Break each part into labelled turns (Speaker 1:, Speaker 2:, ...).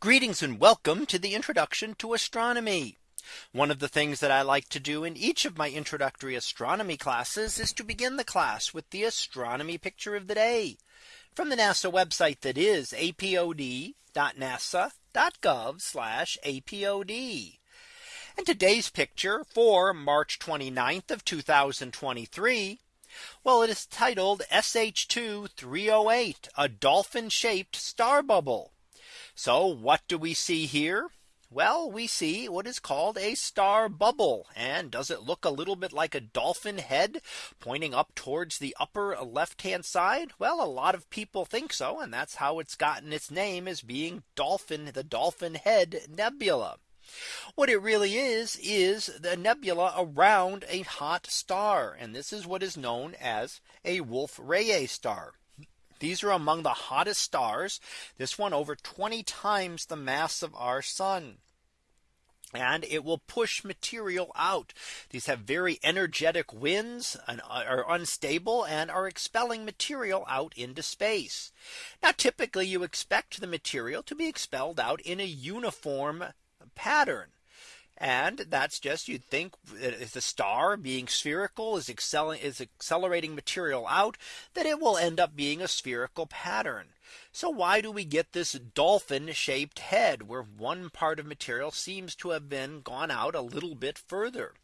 Speaker 1: Greetings and welcome to the introduction to astronomy. One of the things that I like to do in each of my introductory astronomy classes is to begin the class with the astronomy picture of the day from the NASA website that is apod.nasa.gov apod. And today's picture for March 29th of 2023 well, it is titled SH2 308, a dolphin shaped star bubble. So what do we see here? Well, we see what is called a star bubble. And does it look a little bit like a dolphin head pointing up towards the upper left hand side? Well, a lot of people think so. And that's how it's gotten its name as being dolphin, the dolphin head nebula. What it really is, is the nebula around a hot star. And this is what is known as a Wolf Rayet star. These are among the hottest stars. This one over 20 times the mass of our sun and it will push material out. These have very energetic winds and are unstable and are expelling material out into space. Now typically you expect the material to be expelled out in a uniform pattern. And that's just you'd think if the star being spherical is, excelling, is accelerating material out that it will end up being a spherical pattern. So why do we get this dolphin shaped head where one part of material seems to have been gone out a little bit further?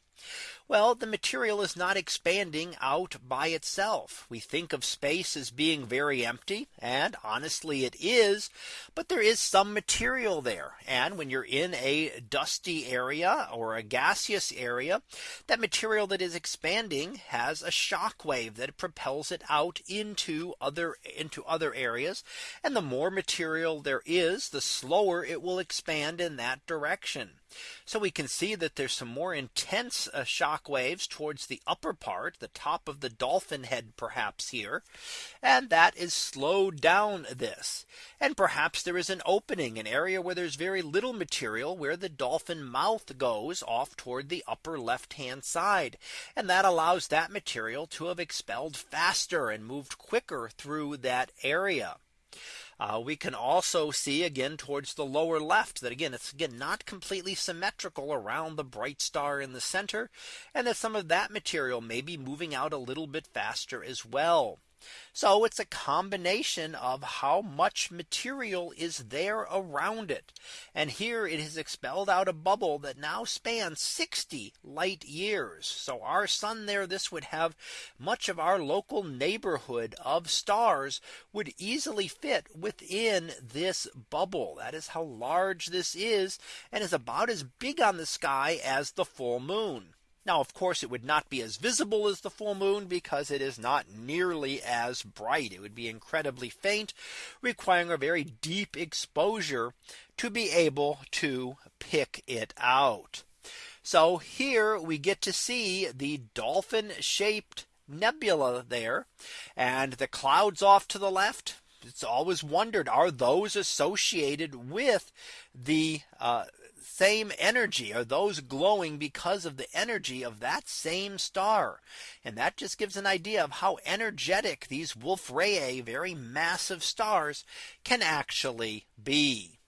Speaker 1: Well, the material is not expanding out by itself. We think of space as being very empty. And honestly, it is. But there is some material there. And when you're in a dusty area or a gaseous area, that material that is expanding has a shock wave that propels it out into other into other areas. And the more material there is, the slower it will expand in that direction. So we can see that there's some more intense uh, shock waves towards the upper part, the top of the dolphin head, perhaps here. And that is slowed down this. And perhaps there is an opening, an area where there's very little material where the dolphin mouth goes off toward the upper left hand side. And that allows that material to have expelled faster and moved quicker through that area. Uh, we can also see again towards the lower left that again, it's again not completely symmetrical around the bright star in the center and that some of that material may be moving out a little bit faster as well. So it's a combination of how much material is there around it. And here it has expelled out a bubble that now spans 60 light years. So our sun there, this would have much of our local neighborhood of stars would easily fit within this bubble. That is how large this is and is about as big on the sky as the full moon. Now, of course, it would not be as visible as the full moon because it is not nearly as bright. It would be incredibly faint, requiring a very deep exposure to be able to pick it out. So here we get to see the dolphin shaped nebula there and the clouds off to the left. It's always wondered are those associated with the uh, same energy are those glowing because of the energy of that same star. And that just gives an idea of how energetic these Wolf Rayet very massive stars can actually be.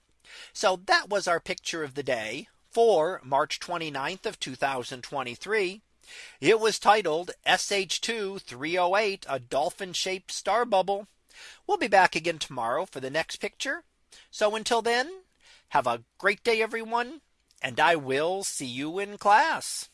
Speaker 1: So that was our picture of the day for March 29th of 2023. It was titled SH2 308 a dolphin shaped star bubble. We'll be back again tomorrow for the next picture. So until then have a great day, everyone, and I will see you in class.